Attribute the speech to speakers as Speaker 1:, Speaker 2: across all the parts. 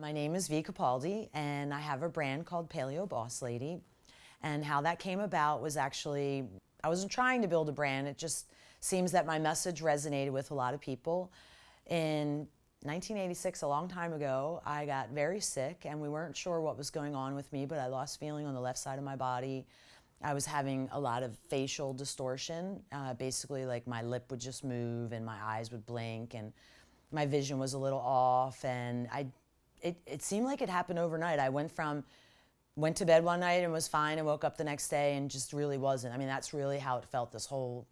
Speaker 1: My name is V Capaldi and I have a brand called Paleo Boss Lady. And how that came about was actually, I wasn't trying to build a brand, it just seems that my message resonated with a lot of people. In 1986, a long time ago, I got very sick and we weren't sure what was going on with me, but I lost feeling on the left side of my body. I was having a lot of facial distortion. Uh, basically, like my lip would just move and my eyes would blink and my vision was a little off and I, it, it seemed like it happened overnight. I went from, went to bed one night and was fine and woke up the next day and just really wasn't. I mean, that's really how it felt this whole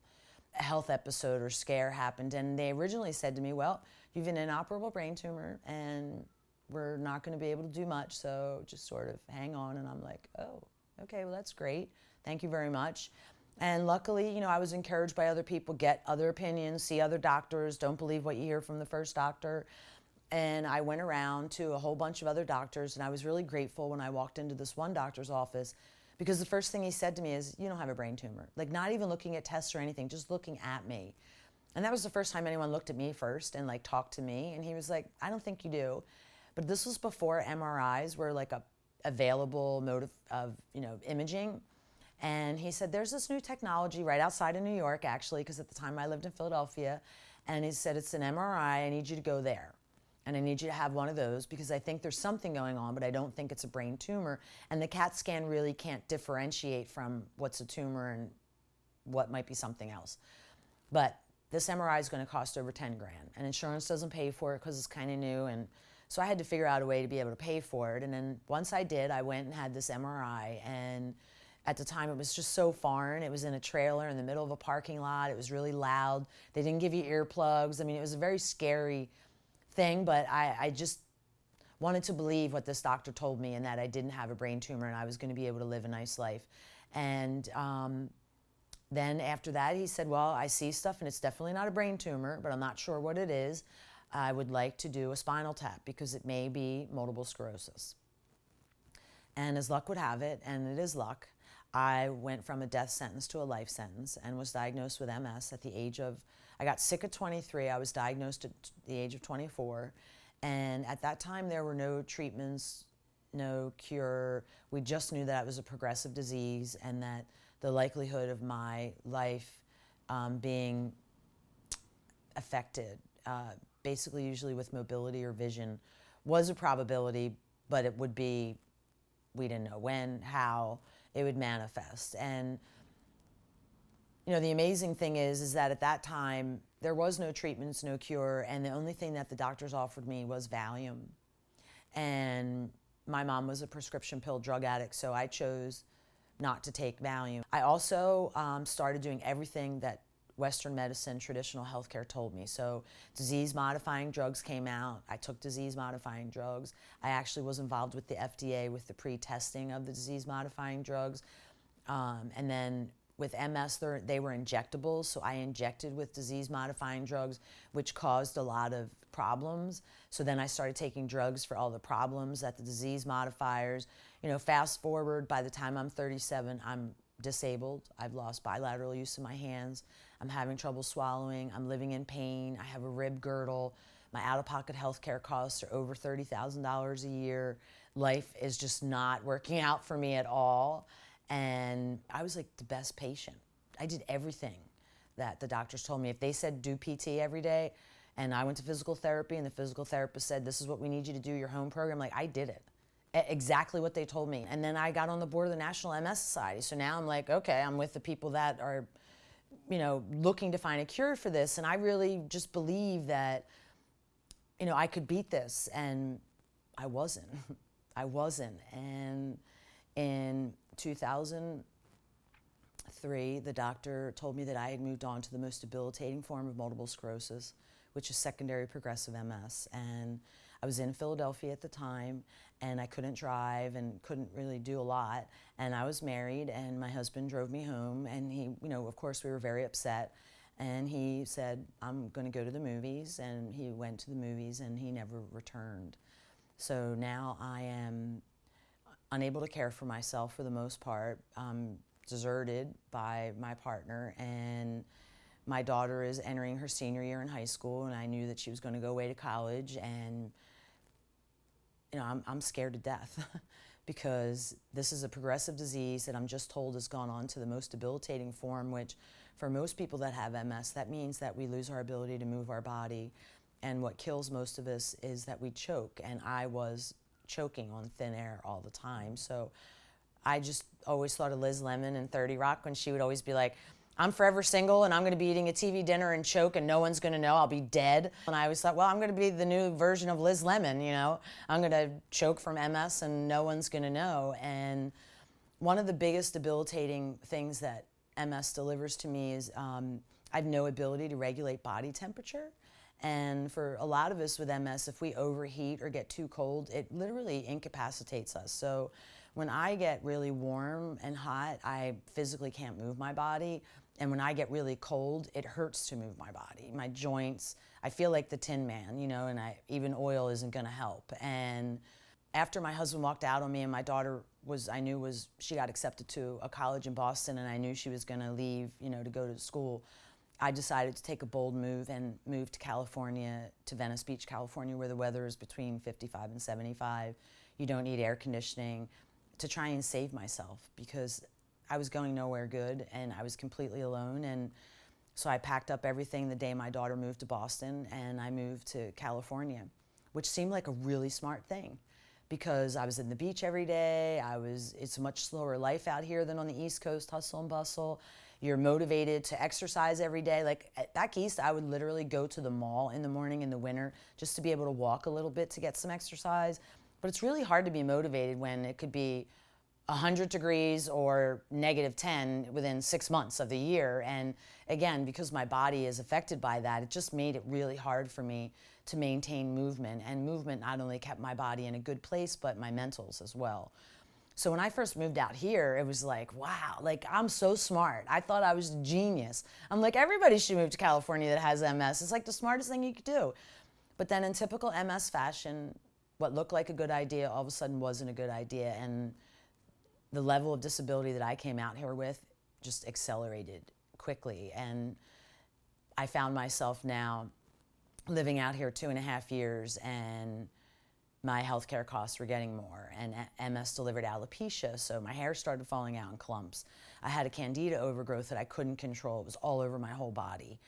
Speaker 1: health episode or scare happened. And they originally said to me, well, you've an inoperable brain tumor and we're not going to be able to do much. So just sort of hang on. And I'm like, oh, okay, well, that's great. Thank you very much. And luckily, you know, I was encouraged by other people, get other opinions, see other doctors, don't believe what you hear from the first doctor. And I went around to a whole bunch of other doctors and I was really grateful when I walked into this one doctor's office because the first thing he said to me is, you don't have a brain tumor. Like not even looking at tests or anything, just looking at me. And that was the first time anyone looked at me first and like talked to me. And he was like, I don't think you do. But this was before MRIs were like a available mode of, of you know, imaging. And he said, there's this new technology right outside of New York, actually, because at the time I lived in Philadelphia. And he said, it's an MRI, I need you to go there. And I need you to have one of those because I think there's something going on, but I don't think it's a brain tumor. And the CAT scan really can't differentiate from what's a tumor and what might be something else. But this MRI is going to cost over 10 grand and insurance doesn't pay for it because it's kind of new. And so I had to figure out a way to be able to pay for it. And then once I did, I went and had this MRI and at the time, it was just so foreign. It was in a trailer in the middle of a parking lot. It was really loud. They didn't give you earplugs. I mean, it was a very scary thing, but I, I just wanted to believe what this doctor told me and that I didn't have a brain tumor and I was going to be able to live a nice life. And um, then after that, he said, well, I see stuff and it's definitely not a brain tumor, but I'm not sure what it is. I would like to do a spinal tap because it may be multiple sclerosis. And as luck would have it, and it is luck, I went from a death sentence to a life sentence and was diagnosed with MS at the age of, I got sick at 23, I was diagnosed at the age of 24, and at that time there were no treatments, no cure. We just knew that it was a progressive disease and that the likelihood of my life um, being affected, uh, basically usually with mobility or vision, was a probability, but it would be, we didn't know when, how, it would manifest. And you know, the amazing thing is, is that at that time, there was no treatments, no cure, and the only thing that the doctors offered me was Valium. And my mom was a prescription pill drug addict, so I chose not to take Valium. I also um, started doing everything that Western medicine, traditional healthcare told me. So disease modifying drugs came out. I took disease modifying drugs. I actually was involved with the FDA with the pre-testing of the disease modifying drugs. Um, and then with MS, they were injectables, so I injected with disease modifying drugs, which caused a lot of problems. So then I started taking drugs for all the problems that the disease modifiers, you know, fast forward, by the time I'm 37, I'm disabled. I've lost bilateral use of my hands. I'm having trouble swallowing. I'm living in pain. I have a rib girdle. My out-of-pocket health care costs are over $30,000 a year. Life is just not working out for me at all. And I was like the best patient. I did everything that the doctors told me. If they said do PT every day, and I went to physical therapy and the physical therapist said, this is what we need you to do, your home program, like I did it exactly what they told me. And then I got on the board of the National MS Society. So now I'm like, okay, I'm with the people that are, you know, looking to find a cure for this. And I really just believe that, you know, I could beat this. And I wasn't. I wasn't. And in 2003, the doctor told me that I had moved on to the most debilitating form of multiple sclerosis, which is secondary progressive MS. And I was in Philadelphia at the time and I couldn't drive and couldn't really do a lot. And I was married and my husband drove me home and he, you know, of course we were very upset. And he said, I'm going to go to the movies. And he went to the movies and he never returned. So now I am unable to care for myself for the most part. I'm deserted by my partner and my daughter is entering her senior year in high school and I knew that she was going to go away to college and you know, I'm, I'm scared to death because this is a progressive disease that I'm just told has gone on to the most debilitating form, which for most people that have MS, that means that we lose our ability to move our body. And what kills most of us is that we choke. And I was choking on thin air all the time. So I just always thought of Liz Lemon in 30 Rock when she would always be like, I'm forever single and I'm going to be eating a TV dinner and choke and no one's going to know. I'll be dead. And I always thought, well, I'm going to be the new version of Liz Lemon, you know. I'm going to choke from MS and no one's going to know. And one of the biggest debilitating things that MS delivers to me is um, I have no ability to regulate body temperature. And for a lot of us with MS, if we overheat or get too cold, it literally incapacitates us. So when I get really warm and hot, I physically can't move my body. And when I get really cold, it hurts to move my body, my joints. I feel like the Tin Man, you know, and I, even oil isn't going to help. And after my husband walked out on me and my daughter was, I knew was, she got accepted to a college in Boston and I knew she was going to leave, you know, to go to school. I decided to take a bold move and move to California, to Venice Beach, California, where the weather is between 55 and 75. You don't need air conditioning to try and save myself because I was going nowhere good and I was completely alone. And so I packed up everything the day my daughter moved to Boston and I moved to California, which seemed like a really smart thing because I was in the beach every day. I was, it's a much slower life out here than on the East Coast, hustle and bustle. You're motivated to exercise every day. Like back east, I would literally go to the mall in the morning in the winter just to be able to walk a little bit to get some exercise. But it's really hard to be motivated when it could be 100 degrees or negative 10 within six months of the year. And again, because my body is affected by that, it just made it really hard for me to maintain movement. And movement not only kept my body in a good place, but my mentals as well. So when I first moved out here, it was like, wow, like I'm so smart. I thought I was a genius. I'm like, everybody should move to California that has MS. It's like the smartest thing you could do. But then in typical MS fashion, what looked like a good idea all of a sudden wasn't a good idea. And the level of disability that I came out here with just accelerated quickly. And I found myself now living out here two and a half years and my healthcare costs were getting more and MS delivered alopecia, so my hair started falling out in clumps. I had a candida overgrowth that I couldn't control. It was all over my whole body.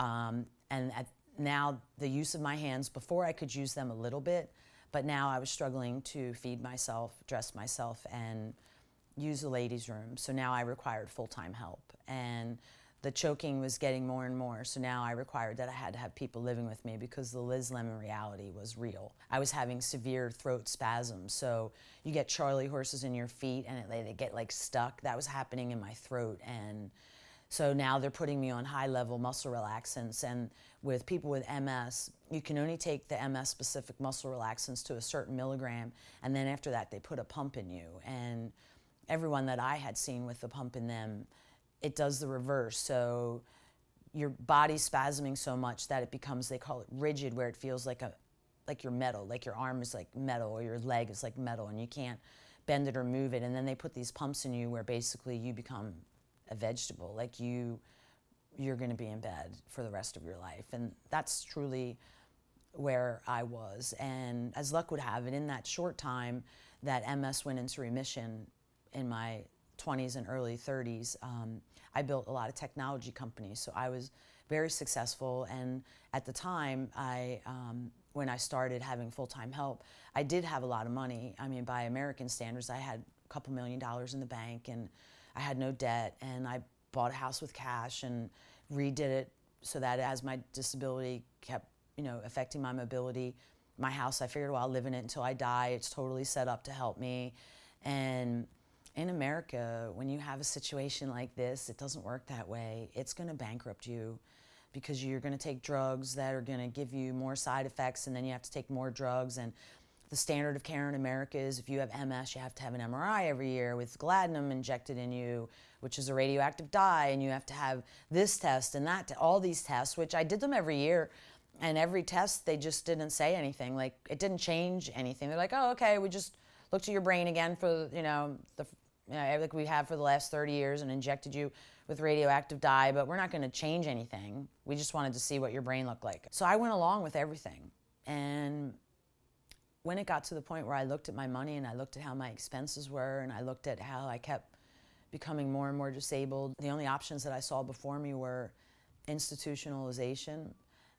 Speaker 1: Um, and at, now the use of my hands, before I could use them a little bit, but now I was struggling to feed myself, dress myself, and use the ladies' room. So now I required full-time help. And the choking was getting more and more. So now I required that I had to have people living with me because the Liz Lemon reality was real. I was having severe throat spasms. So you get Charlie horses in your feet and it, they get like stuck. That was happening in my throat. And so now they're putting me on high level muscle relaxants. And with people with MS, you can only take the MS specific muscle relaxants to a certain milligram. And then after that, they put a pump in you. And everyone that I had seen with the pump in them, it does the reverse. So your body's spasming so much that it becomes, they call it rigid, where it feels like a like your metal, like your arm is like metal or your leg is like metal and you can't bend it or move it. And then they put these pumps in you where basically you become a vegetable, like you you're going to be in bed for the rest of your life. And that's truly where I was. And as luck would have it, in that short time that MS went into remission, in my 20s and early 30s, um, I built a lot of technology companies. So I was very successful. And at the time, I, um, when I started having full-time help, I did have a lot of money. I mean, by American standards, I had a couple million dollars in the bank and I had no debt. And I bought a house with cash and redid it so that as my disability kept, you know, affecting my mobility, my house, I figured, well, I'll live in it until I die. It's totally set up to help me. And in America, when you have a situation like this, it doesn't work that way. It's going to bankrupt you because you're going to take drugs that are going to give you more side effects and then you have to take more drugs. And the standard of care in America is if you have MS, you have to have an MRI every year with gadolinium injected in you, which is a radioactive dye, and you have to have this test and that, all these tests, which I did them every year. And every test, they just didn't say anything. Like, it didn't change anything. They're like, oh, okay, we just looked at your brain again for, you know, the you know, like we have for the last 30 years and injected you with radioactive dye, but we're not going to change anything. We just wanted to see what your brain looked like. So I went along with everything. And when it got to the point where I looked at my money and I looked at how my expenses were and I looked at how I kept becoming more and more disabled, the only options that I saw before me were institutionalization.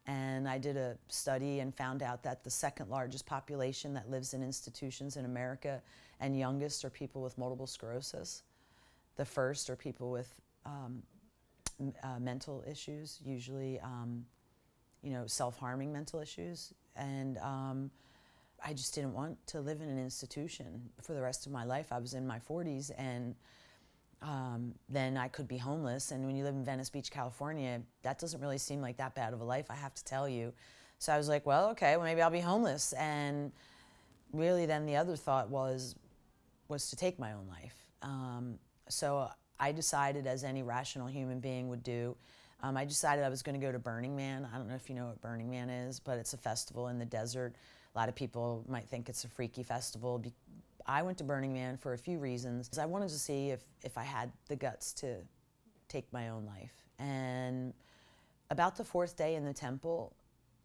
Speaker 1: And I did a study and found out that the second largest population that lives in institutions in America and youngest are people with multiple sclerosis. The first are people with um, uh, mental issues, usually, um, you know, self-harming mental issues. And um, I just didn't want to live in an institution for the rest of my life. I was in my 40s and um, then I could be homeless. And when you live in Venice Beach, California, that doesn't really seem like that bad of a life, I have to tell you. So I was like, well, okay, well, maybe I'll be homeless. And really then the other thought was, was to take my own life. Um, so I decided, as any rational human being would do, um, I decided I was going to go to Burning Man. I don't know if you know what Burning Man is, but it's a festival in the desert. A lot of people might think it's a freaky festival. I went to Burning Man for a few reasons. I wanted to see if, if I had the guts to take my own life. And about the fourth day in the temple,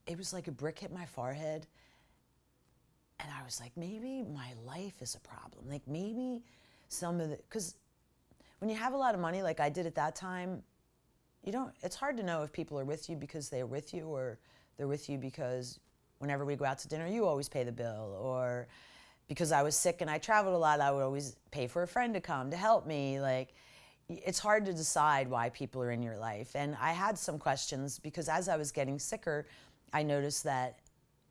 Speaker 1: it was like a brick hit my forehead. And I was like, maybe my life is a problem. Like maybe some of the, because when you have a lot of money like I did at that time, you don't, it's hard to know if people are with you because they're with you or they're with you because whenever we go out to dinner, you always pay the bill. Or because I was sick and I traveled a lot, I would always pay for a friend to come to help me. Like, it's hard to decide why people are in your life. And I had some questions because as I was getting sicker, I noticed that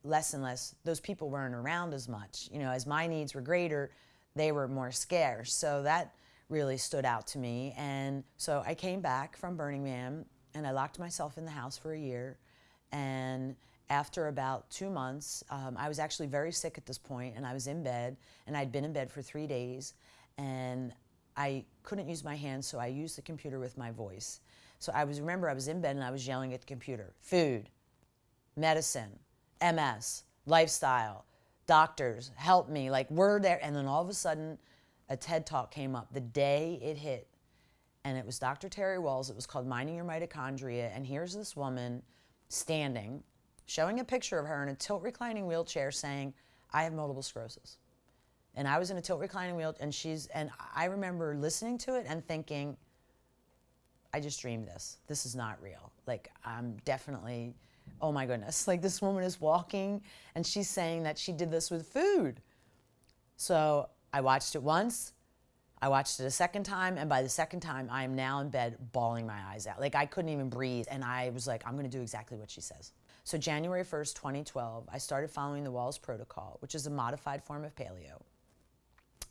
Speaker 1: less and less, those people weren't around as much. You know, as my needs were greater, they were more scarce. So that really stood out to me. And so I came back from Burning Man and I locked myself in the house for a year. And after about two months, um, I was actually very sick at this point and I was in bed and I'd been in bed for three days and I couldn't use my hands so I used the computer with my voice. So I was, remember I was in bed and I was yelling at the computer, food, medicine, MS, lifestyle, doctors, help me, like we're there. And then all of a sudden a TED talk came up the day it hit and it was Dr. Terry Wahls. It was called Minding Your Mitochondria. And here's this woman standing showing a picture of her in a tilt reclining wheelchair saying, I have multiple sclerosis. And I was in a tilt reclining wheelchair, and she's, and I remember listening to it and thinking, I just dreamed this. This is not real. Like, I'm definitely, oh my goodness. Like, this woman is walking and she's saying that she did this with food. So I watched it once, I watched it a second time, and by the second time, I am now in bed bawling my eyes out. Like, I couldn't even breathe. And I was like, I'm gonna do exactly what she says. So January 1st, 2012, I started following the Wahls Protocol, which is a modified form of paleo.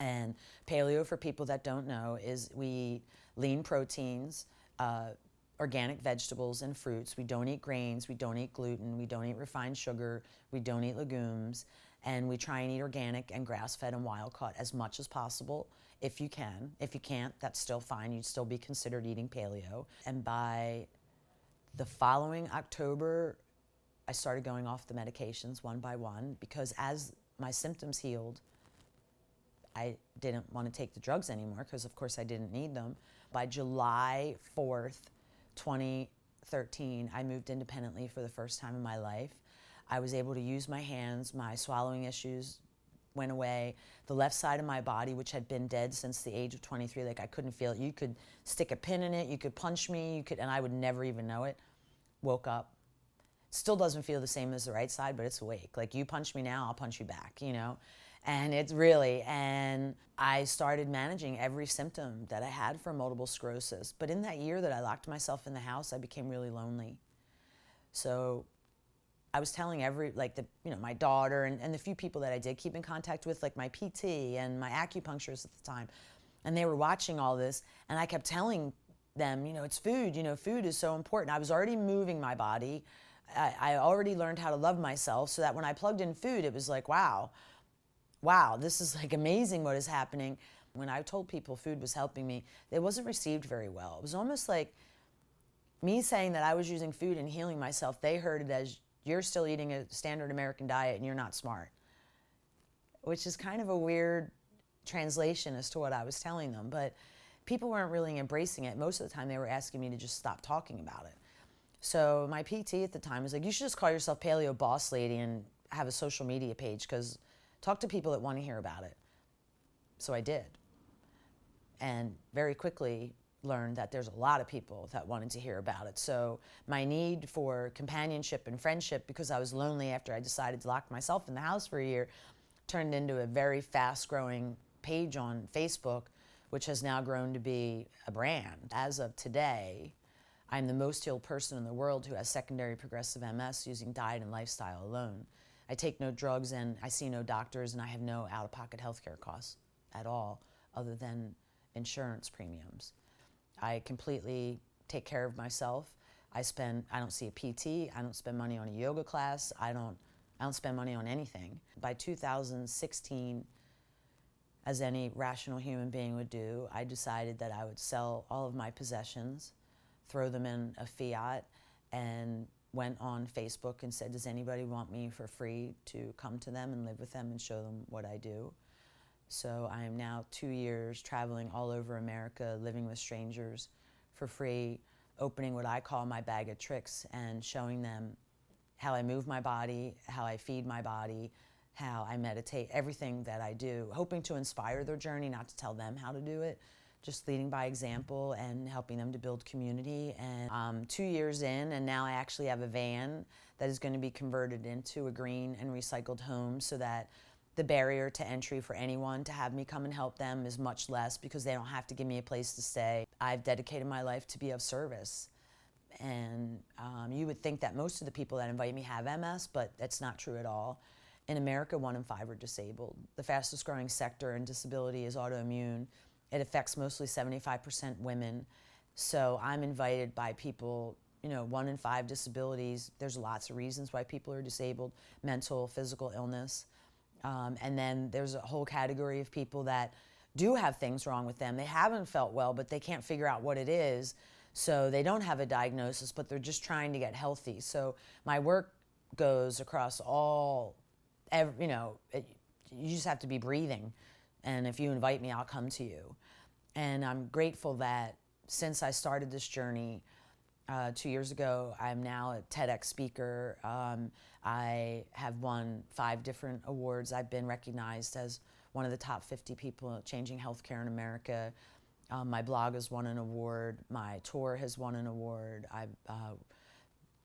Speaker 1: And paleo, for people that don't know, is we eat lean proteins, uh, organic vegetables and fruits. We don't eat grains, we don't eat gluten, we don't eat refined sugar, we don't eat legumes, and we try and eat organic and grass-fed and wild-caught as much as possible if you can. If you can't, that's still fine. You'd still be considered eating paleo. And by the following October, I started going off the medications one by one because as my symptoms healed, I didn't want to take the drugs anymore because, of course, I didn't need them. By July 4th, 2013, I moved independently for the first time in my life. I was able to use my hands, my swallowing issues went away. The left side of my body, which had been dead since the age of 23, like I couldn't feel it. You could stick a pin in it, you could punch me, you could, and I would never even know it. Woke up, Still doesn't feel the same as the right side, but it's awake. Like you punch me now, I'll punch you back, you know? And it's really, and I started managing every symptom that I had for multiple sclerosis. But in that year that I locked myself in the house, I became really lonely. So I was telling every, like the, you know, my daughter and, and the few people that I did keep in contact with, like my PT and my acupuncturist at the time, and they were watching all this, and I kept telling them, you know, it's food, you know, food is so important. I was already moving my body. I, I already learned how to love myself so that when I plugged in food, it was like, wow, wow, this is like amazing what is happening. When I told people food was helping me, it wasn't received very well. It was almost like me saying that I was using food and healing myself, they heard it as you're still eating a standard American diet and you're not smart, which is kind of a weird translation as to what I was telling them. But people weren't really embracing it. Most of the time, they were asking me to just stop talking about it. So my PT at the time was like, you should just call yourself Paleo Boss Lady and have a social media page because talk to people that want to hear about it. So I did. And very quickly learned that there's a lot of people that wanted to hear about it. So my need for companionship and friendship, because I was lonely after I decided to lock myself in the house for a year, turned into a very fast growing page on Facebook, which has now grown to be a brand. As of today, I'm the most healed person in the world who has secondary progressive MS using diet and lifestyle alone. I take no drugs and I see no doctors and I have no out-of-pocket health care costs at all other than insurance premiums. I completely take care of myself. I spend I don't see a PT, I don't spend money on a yoga class, I don't I don't spend money on anything. By 2016 as any rational human being would do, I decided that I would sell all of my possessions, throw them in a fiat and went on Facebook and said, does anybody want me for free to come to them and live with them and show them what I do? So I am now two years traveling all over America, living with strangers for free, opening what I call my bag of tricks and showing them how I move my body, how I feed my body, how I meditate, everything that I do, hoping to inspire their journey, not to tell them how to do it, just leading by example and helping them to build community. And um, two years in, and now I actually have a van that is going to be converted into a green and recycled home so that the barrier to entry for anyone to have me come and help them is much less because they don't have to give me a place to stay. I've dedicated my life to be of service. And um, you would think that most of the people that invite me have MS, but that's not true at all. In America, one in five are disabled. The fastest growing sector in disability is autoimmune. It affects mostly 75% women. So I'm invited by people, you know, one in five disabilities. There's lots of reasons why people are disabled, mental, physical illness. Um, and then there's a whole category of people that do have things wrong with them. They haven't felt well, but they can't figure out what it is. So they don't have a diagnosis, but they're just trying to get healthy. So my work goes across all, every, you know, it, you just have to be breathing. And if you invite me, I'll come to you. And I'm grateful that since I started this journey uh, two years ago, I'm now a TEDx speaker. Um, I have won five different awards. I've been recognized as one of the top 50 people changing healthcare in America. Um, my blog has won an award. My tour has won an award. I've uh,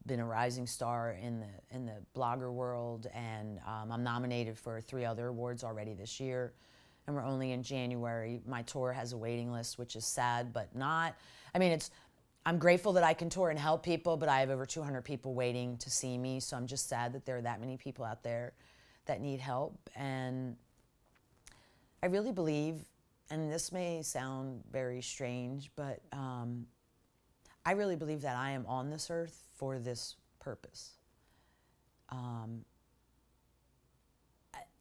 Speaker 1: been a rising star in the in the blogger world, and um, I'm nominated for three other awards already this year and we're only in January. My tour has a waiting list, which is sad, but not. I mean, it's. I'm grateful that I can tour and help people, but I have over 200 people waiting to see me, so I'm just sad that there are that many people out there that need help. And I really believe, and this may sound very strange, but um, I really believe that I am on this earth for this purpose. Um,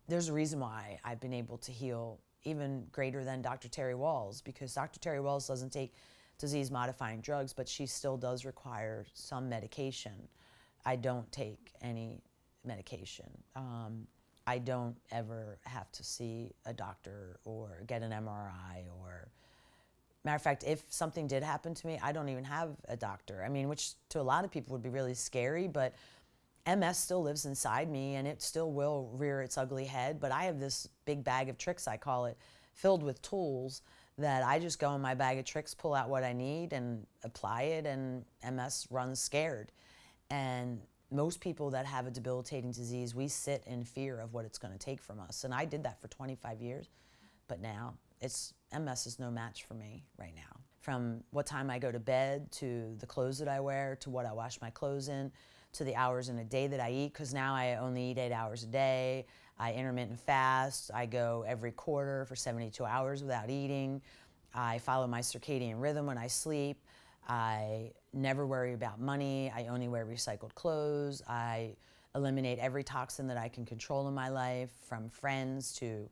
Speaker 1: there's a reason why I've been able to heal even greater than Dr. Terry Wahls because Dr. Terry Wahls doesn't take disease modifying drugs, but she still does require some medication. I don't take any medication. Um, I don't ever have to see a doctor or get an MRI or matter of fact if something did happen to me I don't even have a doctor I mean which to a lot of people would be really scary but MS still lives inside me and it still will rear its ugly head, but I have this big bag of tricks, I call it, filled with tools that I just go in my bag of tricks, pull out what I need and apply it, and MS runs scared. And most people that have a debilitating disease, we sit in fear of what it's going to take from us. And I did that for 25 years, but now it's MS is no match for me right now. From what time I go to bed to the clothes that I wear to what I wash my clothes in to the hours in a day that I eat because now I only eat eight hours a day. I intermittent fast. I go every quarter for 72 hours without eating. I follow my circadian rhythm when I sleep. I never worry about money. I only wear recycled clothes. I eliminate every toxin that I can control in my life, from friends to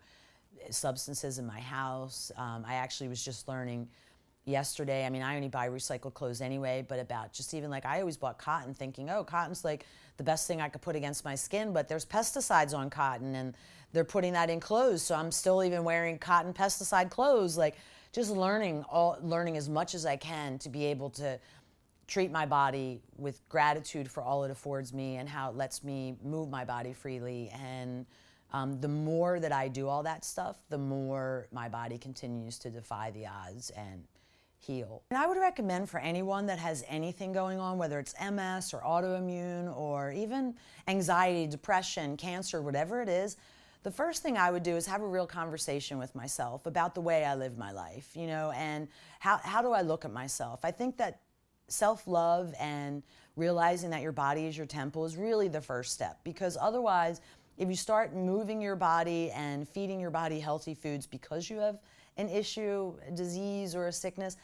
Speaker 1: substances in my house. Um, I actually was just learning yesterday. I mean, I only buy recycled clothes anyway, but about just even like I always bought cotton thinking, oh, cotton's like the best thing I could put against my skin, but there's pesticides on cotton and they're putting that in clothes. So I'm still even wearing cotton pesticide clothes. Like just learning all learning as much as I can to be able to treat my body with gratitude for all it affords me and how it lets me move my body freely and um, the more that I do all that stuff, the more my body continues to defy the odds and heal. And I would recommend for anyone that has anything going on, whether it's MS or autoimmune or even anxiety, depression, cancer, whatever it is, the first thing I would do is have a real conversation with myself about the way I live my life, you know, and how, how do I look at myself? I think that self-love and realizing that your body is your temple is really the first step because otherwise if you start moving your body and feeding your body healthy foods because you have an issue, a disease, or a sickness,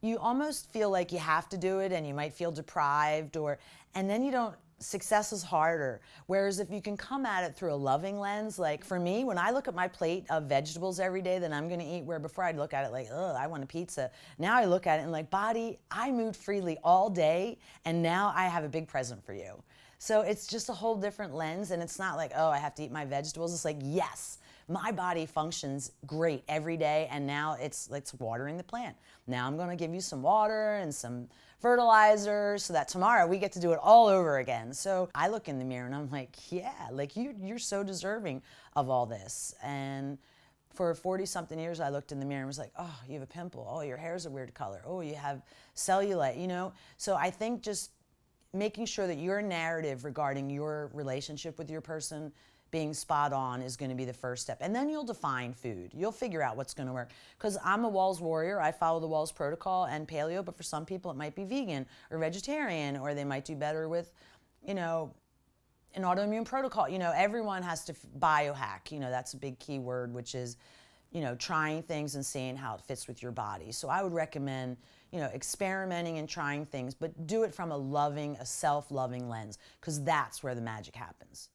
Speaker 1: you almost feel like you have to do it and you might feel deprived or and then you don't success is harder whereas if you can come at it through a loving lens like for me when i look at my plate of vegetables every day that i'm going to eat where before i'd look at it like oh i want a pizza now i look at it and like body i moved freely all day and now i have a big present for you so it's just a whole different lens and it's not like, oh, I have to eat my vegetables. It's like, yes, my body functions great every day and now it's it's watering the plant. Now I'm going to give you some water and some fertilizer so that tomorrow we get to do it all over again. So I look in the mirror and I'm like, yeah, like you you're so deserving of all this. And for 40 something years I looked in the mirror and was like, oh, you have a pimple. Oh, your hair's a weird color. Oh, you have cellulite, you know? So I think just making sure that your narrative regarding your relationship with your person being spot on is going to be the first step. And then you'll define food. You'll figure out what's going to work. Because I'm a Wahls warrior. I follow the Wahls protocol and paleo, but for some people it might be vegan or vegetarian, or they might do better with, you know, an autoimmune protocol. You know, everyone has to biohack. You know, that's a big key word, which is, you know, trying things and seeing how it fits with your body. So I would recommend you know, experimenting and trying things, but do it from a loving, a self-loving lens, because that's where the magic happens.